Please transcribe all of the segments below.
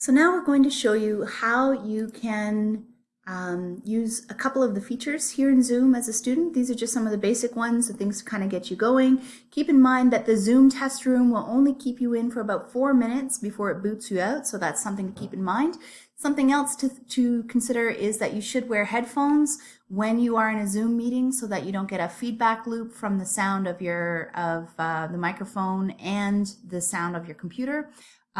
So now we're going to show you how you can um, use a couple of the features here in Zoom as a student. These are just some of the basic ones, the things to kind of get you going. Keep in mind that the Zoom test room will only keep you in for about four minutes before it boots you out, so that's something to keep in mind. Something else to, to consider is that you should wear headphones when you are in a Zoom meeting so that you don't get a feedback loop from the sound of your of uh, the microphone and the sound of your computer.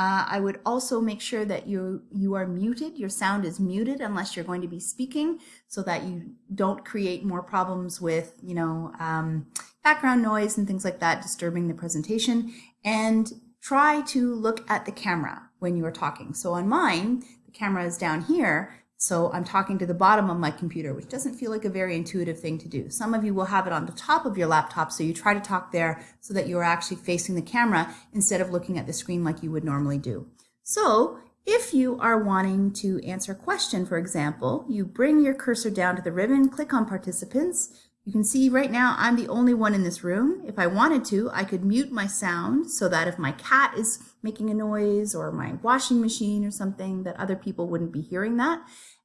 Uh, I would also make sure that you, you are muted, your sound is muted unless you're going to be speaking so that you don't create more problems with, you know, um, background noise and things like that disturbing the presentation. And try to look at the camera when you are talking. So on mine, the camera is down here, so I'm talking to the bottom of my computer, which doesn't feel like a very intuitive thing to do. Some of you will have it on the top of your laptop, so you try to talk there so that you're actually facing the camera instead of looking at the screen like you would normally do. So if you are wanting to answer a question, for example, you bring your cursor down to the ribbon, click on participants. You can see right now I'm the only one in this room. If I wanted to, I could mute my sound so that if my cat is making a noise or my washing machine or something that other people wouldn't be hearing that.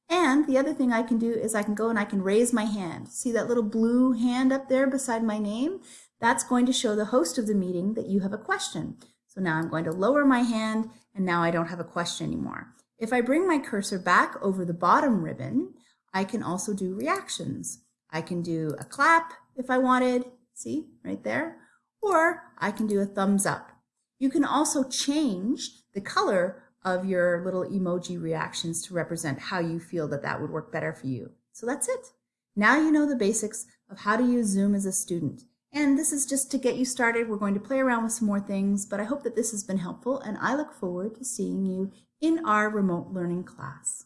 And the other thing I can do is I can go and I can raise my hand. See that little blue hand up there beside my name? That's going to show the host of the meeting that you have a question. So now I'm going to lower my hand and now I don't have a question anymore. If I bring my cursor back over the bottom ribbon, I can also do reactions. I can do a clap if I wanted, see right there, or I can do a thumbs up. You can also change the color of your little emoji reactions to represent how you feel that that would work better for you. So that's it. Now you know the basics of how to use Zoom as a student. And this is just to get you started. We're going to play around with some more things, but I hope that this has been helpful and I look forward to seeing you in our remote learning class.